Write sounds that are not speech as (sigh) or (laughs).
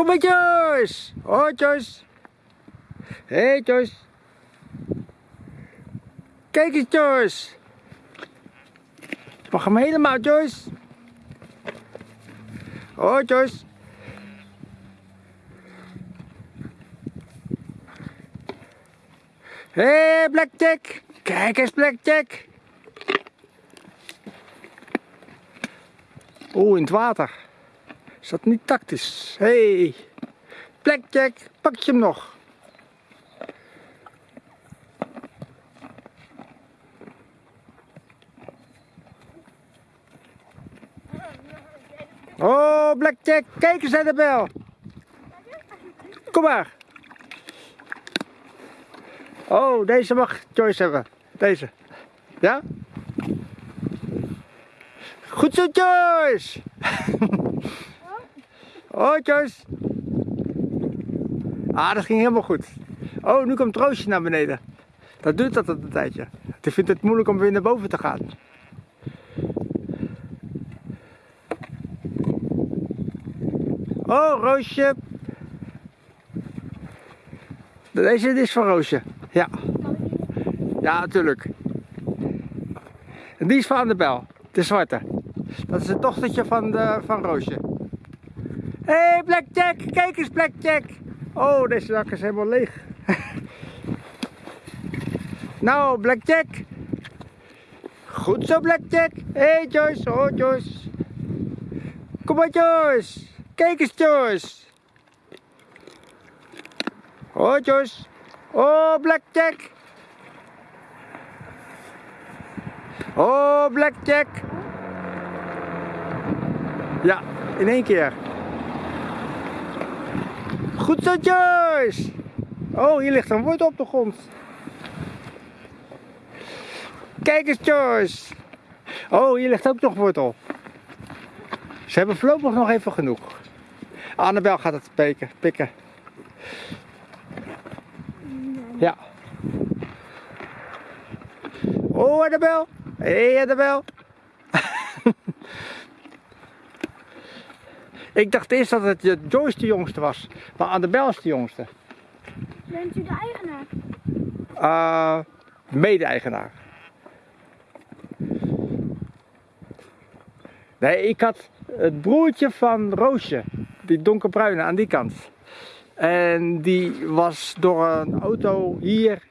Kom Joyce! Hoi Joyce! Hé hey, Joyce! Kijk eens Joyce! Mag hem helemaal Joyce! Hoi Joyce! Hé hey, Blackjack! Kijk eens Blackjack! Oeh, in het water. Is dat niet tactisch? Hey. Blackjack, pak je hem nog? Oh, Blackjack, kijk eens naar de bel. Kom maar. Oh, deze mag Joyce hebben. Deze. Ja? Goed zo, Joyce! (laughs) oh, Joyce! Ah, dat ging helemaal goed. Oh, nu komt Roosje naar beneden. Dat doet dat een tijdje. Die vindt het moeilijk om weer naar boven te gaan. Oh, Roosje. Deze is van Roosje. Ja. Ja, natuurlijk. En die is van de bel. De zwarte. Dat is het dochtertje van, de, van Roosje. Hé, hey, Blackjack! Kijk eens, Blackjack! Oh, deze zak is helemaal leeg. (laughs) nou, Blackjack! Goed zo, Blackjack! Hé, hey, Joyce! Oh, Joyce! Kom maar, Joyce! Kijk eens, Joyce! Oh, Joyce! Oh, Blackjack! Oh, Blackjack! Ja, in één keer. Goed zo, Joyce! Oh, hier ligt een wortel op de grond. Kijk eens, Joyce! Oh, hier ligt ook nog wortel. Ze hebben voorlopig nog even genoeg. Annabel gaat het pikken. pikken. Ja. Oh, Annabel! Hé, hey, Annabel! (laughs) Ik dacht eerst dat het Joyce de jongste was, maar Annabel is de jongste. Bent u de eigenaar? Uh, Mede-eigenaar. Nee, ik had het broertje van Roosje, die donkerbruine aan die kant. En die was door een auto hier